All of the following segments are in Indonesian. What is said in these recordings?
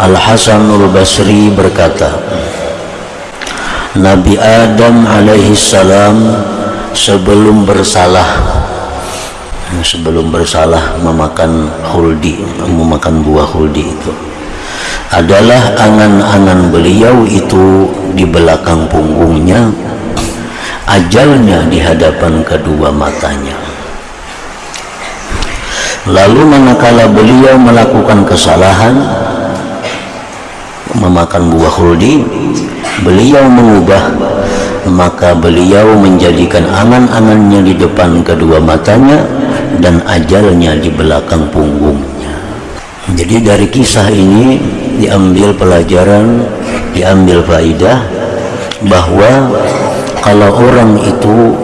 Al-Hasanul Basri berkata Nabi Adam alaihi salam sebelum bersalah sebelum bersalah memakan huldi memakan buah huldi itu. Adalah angan-angan beliau itu di belakang punggungnya ajalnya di hadapan kedua matanya. Lalu manakala beliau melakukan kesalahan memakan buah khuldi beliau mengubah maka beliau menjadikan angan-angannya di depan kedua matanya dan ajalnya di belakang punggungnya. Jadi dari kisah ini diambil pelajaran diambil faidah bahwa kalau orang itu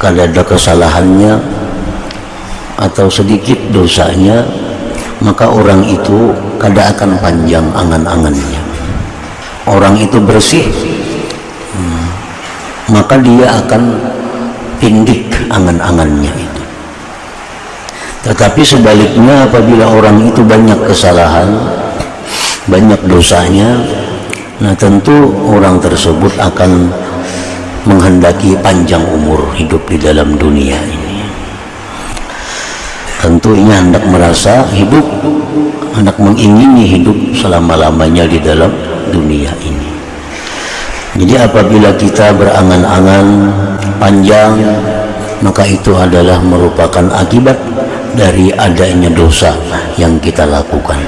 kalau ada kesalahannya atau sedikit dosanya maka orang itu kada akan panjang angan-angannya. Orang itu bersih hmm, maka dia akan pindik angan-angannya tetapi sebaliknya apabila orang itu banyak kesalahan banyak dosanya nah tentu orang tersebut akan menghendaki panjang umur hidup di dalam dunia ini. Tentunya hendak merasa hidup hendak mengingini hidup selama-lamanya di dalam dunia ini. Jadi apabila kita berangan-angan panjang maka itu adalah merupakan akibat dari adanya dosa yang kita lakukan.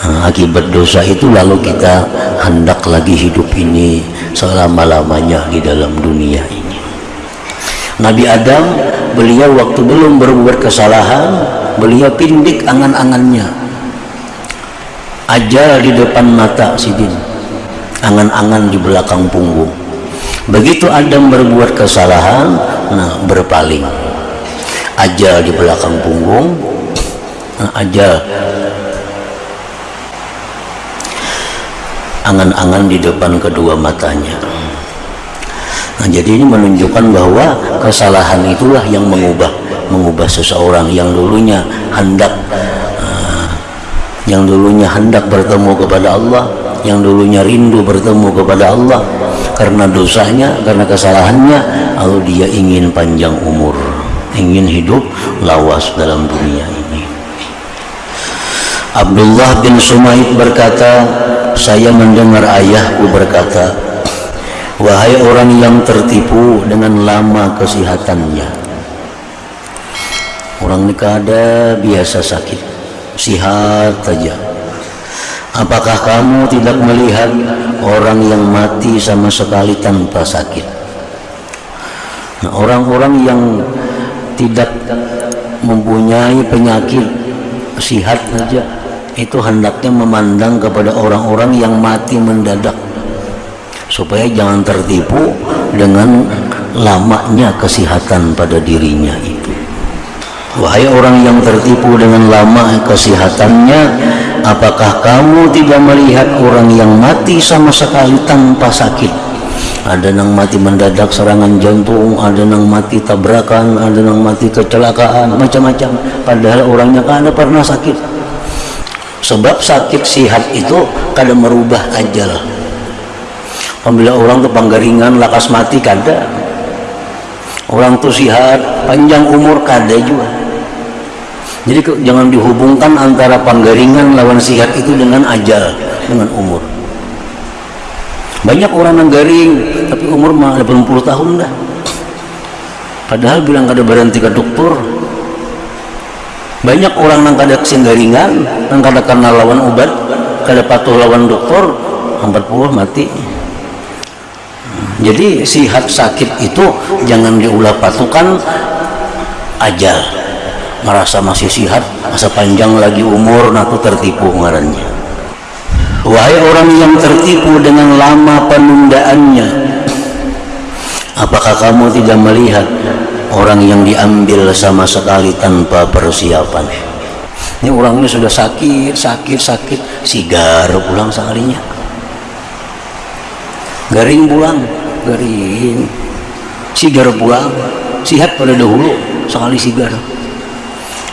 Nah, akibat dosa itu lalu kita hendak lagi hidup ini selama-lamanya di dalam dunia ini. Nabi Adam beliau waktu belum berbuat kesalahan beliau pindik angan-angannya. Ajal di depan mata sidin angan-angan di belakang punggung. Begitu Adam berbuat kesalahan nah berpaling ajal di belakang punggung. Nah, ajal. Angan-angan di depan kedua matanya. Nah, jadi ini menunjukkan bahwa kesalahan itulah yang mengubah mengubah seseorang yang dulunya hendak uh, yang dulunya hendak bertemu kepada Allah, yang dulunya rindu bertemu kepada Allah. Karena dosanya, karena kesalahannya, lalu dia ingin panjang umur, ingin hidup lawas dalam dunia ini. Abdullah bin Sumaid berkata, saya mendengar ayahku berkata, Wahai orang yang tertipu dengan lama kesehatannya Orang ini ada biasa sakit Sihat saja Apakah kamu tidak melihat orang yang mati sama sekali tanpa sakit Nah orang-orang yang tidak mempunyai penyakit Sihat saja. Itu hendaknya memandang kepada orang-orang yang mati mendadak. Supaya jangan tertipu dengan lamanya kesehatan pada dirinya itu. Wahai orang yang tertipu dengan lama kesehatannya apakah kamu tidak melihat orang yang mati sama sekali tanpa sakit ada yang mati mendadak serangan jantung ada yang mati tabrakan ada yang mati kecelakaan macam-macam padahal orangnya kan ada pernah sakit sebab sakit sihat itu kadang merubah ajal Apabila orang tuh panggaringan lakas mati kada. Orang tuh sihat, panjang umur kada juga. Jadi jangan dihubungkan antara panggaringan lawan sihat itu dengan ajal, dengan umur. Banyak orang yang garing, tapi umur mah 80 tahun dah. Padahal bilang kada berhenti ke dokter. Banyak orang yang kada garingan, yang kada kenal lawan obat, kada patuh lawan dokter, 40 mati jadi sihat sakit itu jangan diulah patukan aja merasa masih sihat masa panjang lagi umur naku tertipu ngarannya wahai orang yang tertipu dengan lama penundaannya apakah kamu tidak melihat orang yang diambil sama sekali tanpa persiapan? Ini orangnya sudah sakit sakit sakit. Sigar pulang sekalinya garing pulang garing. Sigar pulang sihat pada dahulu sekali sigar.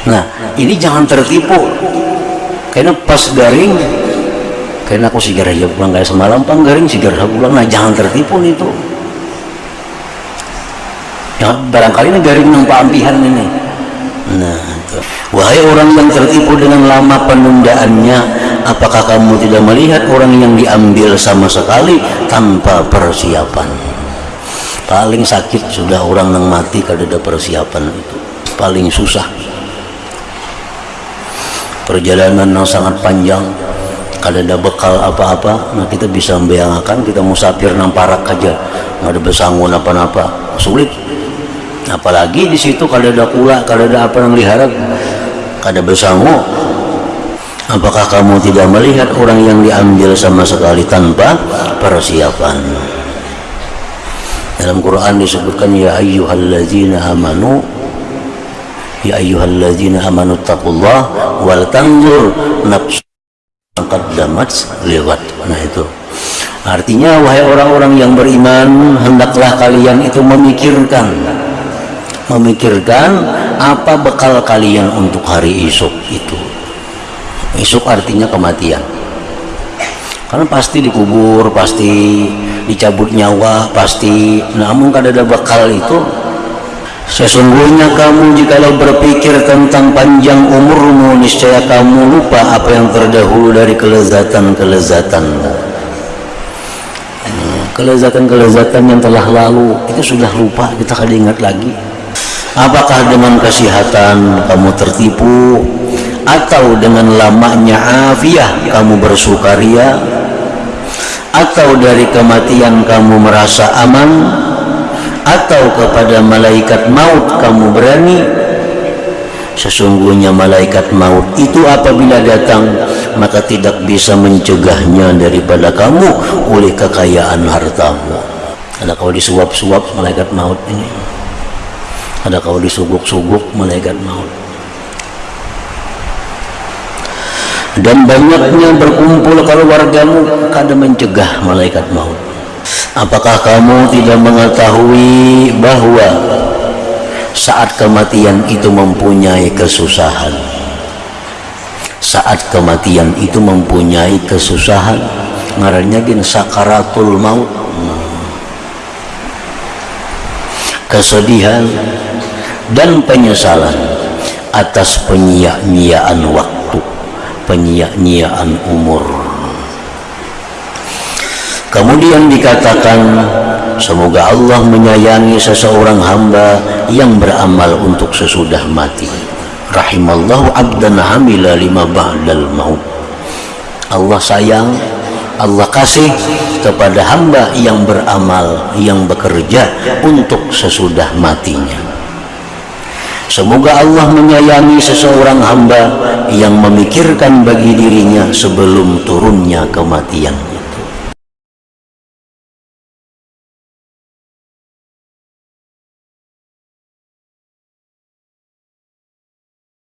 Nah ini jangan tertipu. Karena pas garing karena aku sigar aja pulang kayak semalam pang garing sigar pulang. Nah jangan tertipu nih tuh ya, barangkali ini garing nampak ampihan ini. Nah wahai orang yang tertipu dengan lama penundaannya apakah kamu tidak melihat orang yang diambil sama sekali tanpa persiapan? Paling sakit sudah orang yang mati kalau ada persiapan itu. Paling susah. Perjalanan yang sangat panjang kalau ada bekal apa-apa nah kita bisa membayangkan kita musafir nang parak aja. Nggak ada besangun apa-apa. Sulit. Apalagi di situ kalau ada kula kalau ada apa yang liharap kada besangu apakah kamu tidak melihat orang yang diambil sama sekali tanpa persiapan? Dalam Quran disebutkan ya ayyuhalladzina amanu ya ayyuhalladzina amanu taqullah wal tanzur nafsu qaddamat lewat. Nah itu. Artinya wahai orang-orang yang beriman hendaklah kalian itu memikirkan. Memikirkan apa bekal kalian untuk hari esok itu. Esok artinya kematian. Karena pasti dikubur pasti dicabut nyawa pasti. Namun kada ada bekal itu Sesungguhnya kamu jikalau berpikir tentang panjang umurmu niscaya kamu lupa apa yang terdahulu dari kelezatan-kelezatan. Hmm, kelezatan-kelezatan yang telah lalu itu sudah lupa kita kada ingat lagi. Apakah dengan kesehatan kamu tertipu atau dengan lamanya afiah kamu bersukaria atau dari kematian kamu merasa aman atau kepada malaikat maut kamu berani? Sesungguhnya malaikat maut itu apabila datang maka tidak bisa mencegahnya daripada kamu oleh kekayaan hartamu. Ada kau disuap-suap malaikat maut ini? Ada kau disuguk-suguk malaikat maut? Dan banyaknya berkumpul keluargamu kadang mencegah malaikat maut Apakah kamu tidak mengetahui bahwa saat kematian itu mempunyai kesusahan? Saat kematian itu mempunyai kesusahan, ngarannya gin sakaratul maut. Kesedihan dan penyesalan atas penyia-nyiaan waktu, penyia-nyiaan umur Kemudian dikatakan semoga Allah menyayangi seseorang hamba yang beramal untuk sesudah mati. Rahimallahu abdan hamila lima ba'dal maut. Allah sayang, Allah kasih kepada hamba yang beramal, yang bekerja untuk sesudah matinya. Semoga Allah menyayangi seseorang hamba yang memikirkan bagi dirinya sebelum turunnya kematian